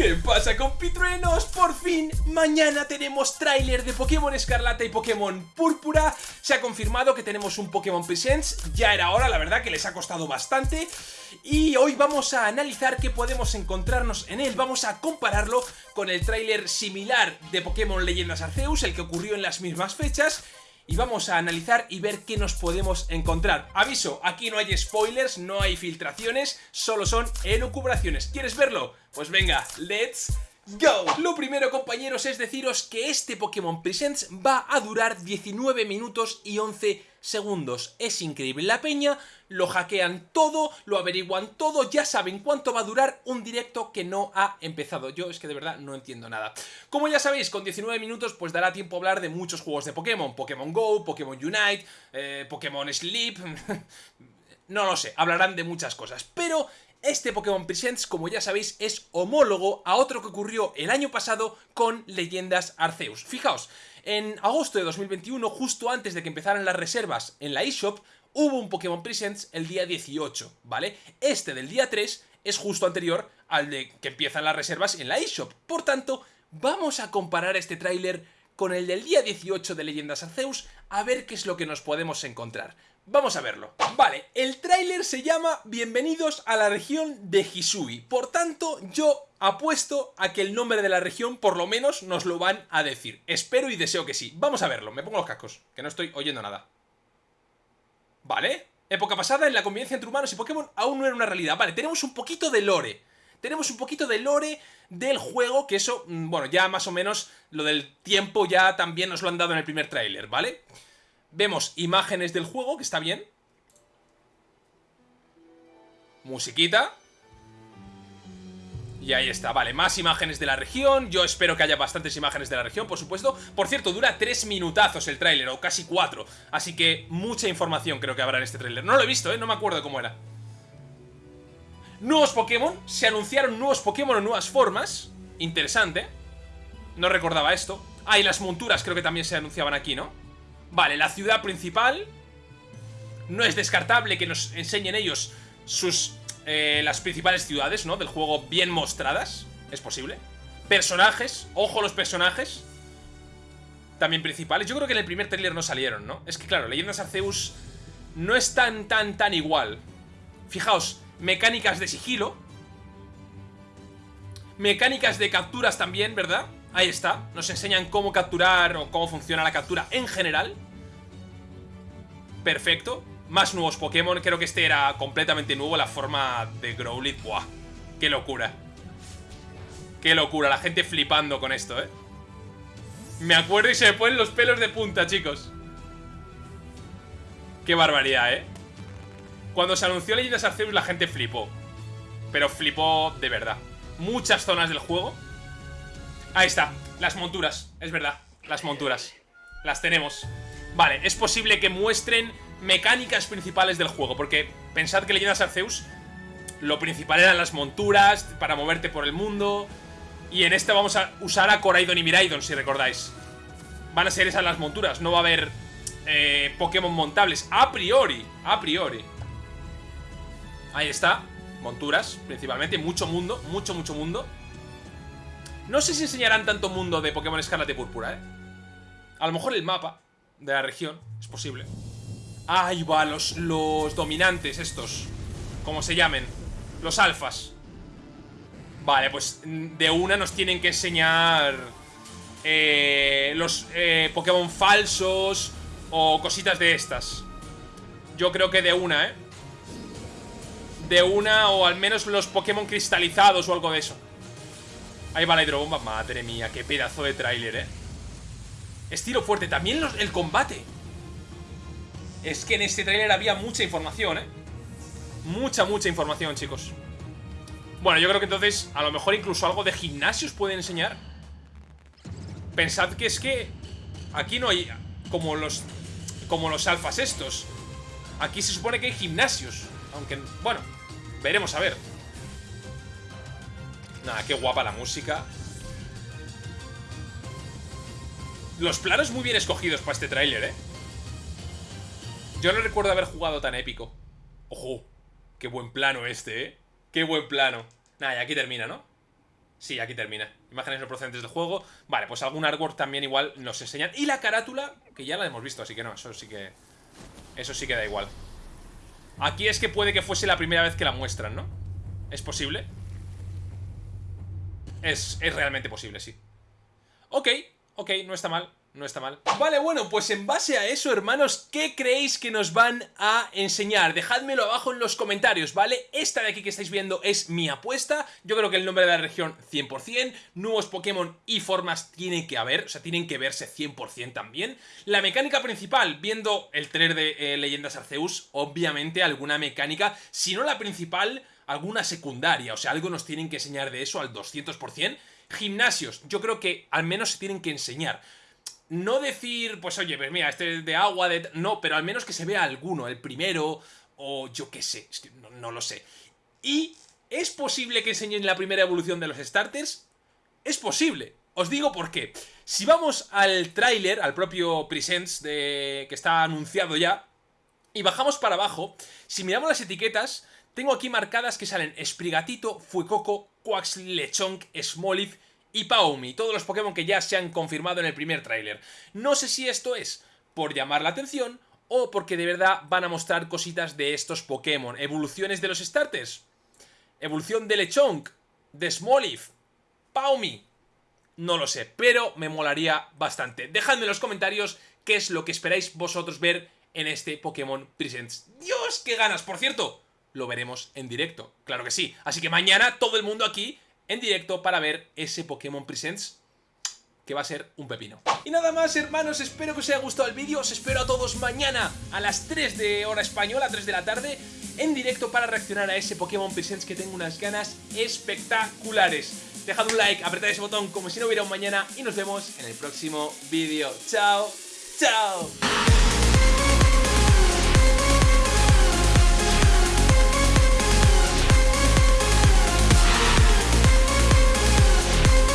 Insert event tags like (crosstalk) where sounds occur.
¿Qué pasa compitruenos? Por fin, mañana tenemos tráiler de Pokémon Escarlata y Pokémon Púrpura. Se ha confirmado que tenemos un Pokémon Presents. Ya era hora, la verdad que les ha costado bastante. Y hoy vamos a analizar qué podemos encontrarnos en él. Vamos a compararlo con el tráiler similar de Pokémon Leyendas Arceus El que ocurrió en las mismas fechas y vamos a analizar y ver qué nos podemos encontrar. Aviso, aquí no hay spoilers, no hay filtraciones, solo son elucubraciones. ¿Quieres verlo? Pues venga, let's go. Lo primero, compañeros, es deciros que este Pokémon Presents va a durar 19 minutos y 11 segundos. Es increíble. La peña lo hackean todo, lo averiguan todo, ya saben cuánto va a durar un directo que no ha empezado. Yo es que de verdad no entiendo nada. Como ya sabéis, con 19 minutos pues dará tiempo a hablar de muchos juegos de Pokémon. Pokémon GO, Pokémon Unite, eh, Pokémon Sleep... (laughs) no lo sé, hablarán de muchas cosas. Pero este Pokémon Presents, como ya sabéis, es homólogo a otro que ocurrió el año pasado con Leyendas Arceus. Fijaos, en agosto de 2021, justo antes de que empezaran las reservas en la eShop, hubo un Pokémon Presents el día 18, ¿vale? Este del día 3 es justo anterior al de que empiezan las reservas en la eShop. Por tanto, vamos a comparar este tráiler con el del día 18 de Leyendas Arceus a ver qué es lo que nos podemos encontrar. Vamos a verlo. Vale, el tráiler se llama Bienvenidos a la región de Hisui. Por tanto, yo apuesto a que el nombre de la región por lo menos nos lo van a decir. Espero y deseo que sí. Vamos a verlo. Me pongo los cascos, que no estoy oyendo nada. Vale. Época pasada, en la convivencia entre humanos y Pokémon aún no era una realidad. Vale, tenemos un poquito de lore. Tenemos un poquito de lore del juego, que eso, mm, bueno, ya más o menos lo del tiempo ya también nos lo han dado en el primer tráiler, ¿vale? Vemos imágenes del juego, que está bien. Musiquita. Y ahí está, vale, más imágenes de la región Yo espero que haya bastantes imágenes de la región, por supuesto Por cierto, dura tres minutazos el tráiler, o casi cuatro Así que mucha información creo que habrá en este tráiler No lo he visto, ¿eh? No me acuerdo cómo era Nuevos Pokémon Se anunciaron nuevos Pokémon o nuevas formas Interesante No recordaba esto Ah, y las monturas creo que también se anunciaban aquí, ¿no? Vale, la ciudad principal No es descartable que nos enseñen ellos sus eh, las principales ciudades, ¿no? Del juego bien mostradas. Es posible. Personajes. Ojo los personajes. También principales. Yo creo que en el primer trailer no salieron, ¿no? Es que claro, Leyendas Arceus no es tan, tan, tan igual. Fijaos, mecánicas de sigilo. Mecánicas de capturas también, ¿verdad? Ahí está. Nos enseñan cómo capturar o cómo funciona la captura en general. Perfecto. Más nuevos Pokémon, creo que este era completamente nuevo, la forma de Growlithe. ¡Buah! ¡Qué locura! ¡Qué locura! La gente flipando con esto, ¿eh? Me acuerdo y se me ponen los pelos de punta, chicos. ¡Qué barbaridad, eh! Cuando se anunció Leyendas Arceus la gente flipó. Pero flipó de verdad. Muchas zonas del juego. Ahí está, las monturas, es verdad. Las monturas. Las tenemos. Vale, es posible que muestren mecánicas principales del juego, porque pensad que Leyendas Arceus lo principal eran las monturas para moverte por el mundo, y en este vamos a usar a Coraidon y Miraidon, si recordáis. Van a ser esas las monturas, no va a haber eh, Pokémon montables, a priori, a priori. Ahí está, monturas, principalmente, mucho mundo, mucho, mucho mundo. No sé si enseñarán tanto mundo de Pokémon Escarlata y Púrpura, ¿eh? A lo mejor el mapa de la región, es posible. Ahí va, los, los dominantes estos Como se llamen Los alfas Vale, pues de una nos tienen que enseñar eh, Los eh, Pokémon falsos O cositas de estas Yo creo que de una, ¿eh? De una o al menos los Pokémon cristalizados o algo de eso Ahí va la hidrobomba Madre mía, qué pedazo de tráiler, ¿eh? Estilo fuerte, también el combate es que en este trailer había mucha información, ¿eh? Mucha, mucha información, chicos. Bueno, yo creo que entonces a lo mejor incluso algo de gimnasios pueden enseñar. Pensad que es que aquí no hay como los como los alfas estos. Aquí se supone que hay gimnasios. Aunque, bueno, veremos a ver. Nada, qué guapa la música. Los planos muy bien escogidos para este tráiler, ¿eh? Yo no recuerdo haber jugado tan épico. Ojo, qué buen plano este, ¿eh? Qué buen plano. Nada, y aquí termina, ¿no? Sí, aquí termina. Imágenes no procedentes del juego. Vale, pues algún artwork también igual nos enseñan. Y la carátula, que ya la hemos visto, así que no, eso sí que... Eso sí que da igual. Aquí es que puede que fuese la primera vez que la muestran, ¿no? ¿Es posible? Es, es realmente posible, sí. Ok, ok, no está mal no está mal. Vale, bueno, pues en base a eso, hermanos, ¿qué creéis que nos van a enseñar? Dejádmelo abajo en los comentarios, ¿vale? Esta de aquí que estáis viendo es mi apuesta. Yo creo que el nombre de la región 100%. Nuevos Pokémon y formas tienen que haber, o sea, tienen que verse 100% también. La mecánica principal, viendo el trailer de eh, Leyendas Arceus, obviamente alguna mecánica, si no la principal, alguna secundaria. O sea, algo nos tienen que enseñar de eso al 200%. Gimnasios, yo creo que al menos se tienen que enseñar no decir, pues oye, pues mira, este es de agua, de... No, pero al menos que se vea alguno, el primero, o yo qué sé, es que no, lo sé. Y, ¿es posible que enseñen la primera evolución de los starters? Es posible. Os digo por qué. Si vamos al tráiler, al propio Presents de... que está anunciado ya, y bajamos para abajo, si miramos las etiquetas, tengo aquí marcadas que salen Sprigatito, Fuecoco, Quax, Lechonk, Smoliv y Paumi, todos los Pokémon que ya se han confirmado en el primer tráiler. No sé si esto es por llamar la atención o porque de verdad van a mostrar cositas de estos Pokémon. Evoluciones de los starters. Evolución de Lechonk, de Smoliv, Paumi. No lo sé, pero me molaría bastante. Dejadme en los comentarios qué es lo que esperáis vosotros ver en este Pokémon Presents. ¡Dios, qué ganas! Por cierto, lo veremos en directo, claro que sí. Así que mañana todo el mundo aquí en directo para ver ese Pokémon Presents que va a ser un pepino. Y nada más, hermanos, espero que os haya gustado el vídeo. Os espero a todos mañana a las 3 de hora española, 3 de la tarde, en directo para reaccionar a ese Pokémon Presents que tengo unas ganas espectaculares. Dejad un like, apretad ese botón como si no hubiera un mañana y nos vemos en el próximo vídeo. ¡Chao! ¡Chao!